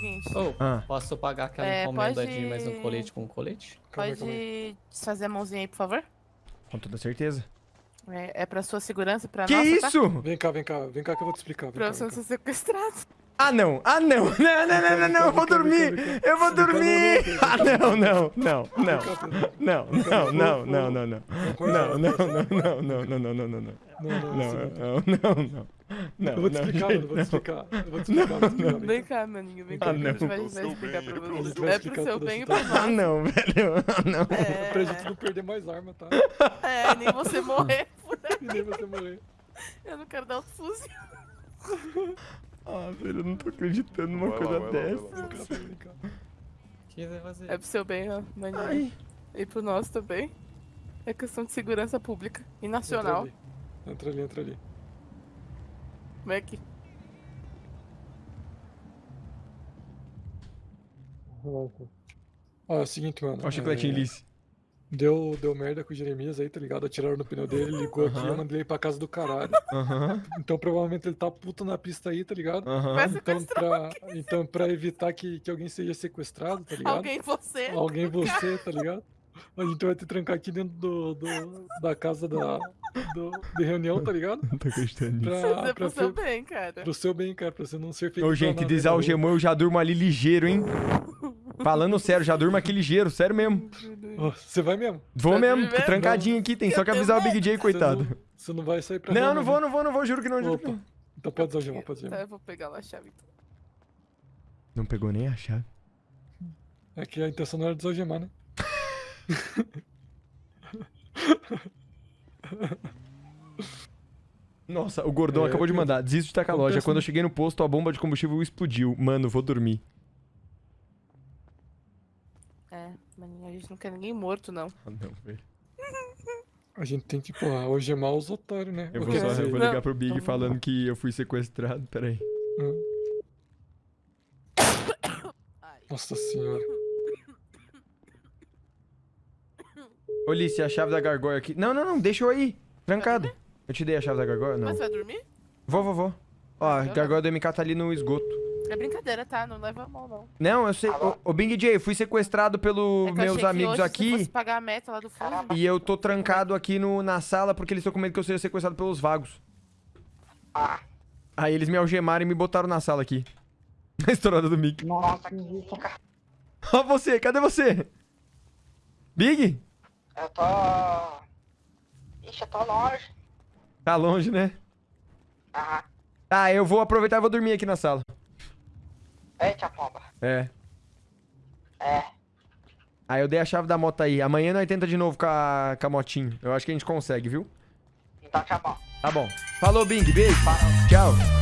seguinte. Ô, Ah. posso pagar aquela É, encomenda pode- de mais um colete com colete? Calma aí, calma aí. Pode desfazer a mãozinha aí, por favor? Com toda certeza. É, é pra sua segurança, pra Que nossa, tá? isso? Vem cá, vem cá, vem cá que eu vou te explicar. Pra você não ser sequestrado. Ah, não. Ah, não. Não, não, não, não, não. Eu vou dormir. Eu vou dormir. Ah, não, não, não, não. Não, não, não, não, não, não. Não, não, não, não, não, não, não, não, não. Não, não, Não, assim, não, Eu vou te não, explicar, gente, mano, eu vou te não. explicar. Eu vou te explicar, vou te explicar. vem Vem cá. cá, maninho, vem Ah, cá. não. A gente vai, vai seu explicar bem, pra pro você. seu É pro seu bem e Toda pro Ah, não, velho. Ah, não. Pra gente É, não perder mais arma, tá? é, nem você morrer por aí. Nem você morrer. Eu não quero dar outro fuzil. Ah, velho, eu não tô acreditando numa Vai coisa lá, dessa. lá. É pro seu bem, ó, maninho. Ai. E pro nosso também. É questão de segurança pública e Entra nacional. ali. Entra ali, entra ali. Mac. Ó, é o seguinte, mano. Ó o chicletinho é, Lice. Deu, deu merda com o Jeremias aí, tá ligado? Atiraram no pneu dele, ligou aqui, eu mandei ele pra casa do caralho. Então provavelmente ele tá puto na pista aí, tá ligado? Então pra, então, pra evitar que, que alguém seja sequestrado, tá ligado? alguém você. Alguém você, tá ligado? A gente vai te trancar aqui dentro do, do- da casa da, do, de reunião, tá ligado? Não tô acreditando nisso. Isso Pra, pro seu bem, cara. pro seu bem, cara, pra você não ser feito Ô, gente, desalgemou, eu já durmo ali ligeiro, hein? Falando sério, já durmo aqui ligeiro, sério mesmo. Você vai mesmo? Vou Tá mesmo, mesmo? trancadinho aqui, tem só que avisar o Big J, Você coitado. não, você não vai sair pra Não, não vou, não vou, não vou, juro que não, juro que Opa. não. Então pode desalgemar, pode Tá, desalgemar. eu vou pegar lá a chave então. Não pegou nem a chave. É que a intenção não era desalgemar, né? Nossa, o gordão É, acabou de mandar. Desisto de tacar a loja. Quando eu cheguei no posto, a bomba de combustível explodiu. Mano, vou dormir. É, maninho, a gente não quer ninguém morto, não. Ah, não, velho. A gente tem que, porra, algemar os otários, né? Eu Ou vou, só, eu vou Não. ligar pro Big Vamos falando que eu fui sequestrado. Pera aí. Ai. Nossa senhora. Lice, a chave da gargóia aqui. Não, não, não, deixa eu aí. Trancado. Eu te dei a chave da gargóia? Não. Mas você vai dormir? Vou, vou, vou. Ó, a gargóia do MK tá ali no esgoto. É brincadeira, tá? Não leva a mal, não. Não, eu sei. Ô, ô Bing J, fui sequestrado pelos É meus amigos aqui. Pagar a meta lá do fundo. E eu tô trancado aqui no, na sala porque eles estão com medo que eu seja sequestrado pelos vagos. Aí eles me algemaram e me botaram na sala aqui. A estourada do Mickey. Nossa, que isso. Ó você, cadê você? Big? Eu tô. Ixi, eu tô longe. Tá longe, né? Aham. Tá, eu vou aproveitar e vou dormir aqui na sala. Eita, pomba. É. É. Aí eu dei a chave da moto aí. Amanhã nós tenta de novo com a, com a motinho. Eu acho que a gente consegue, viu? Então tá bom. Tá bom. Falou, Bing. Beijo. Tchau.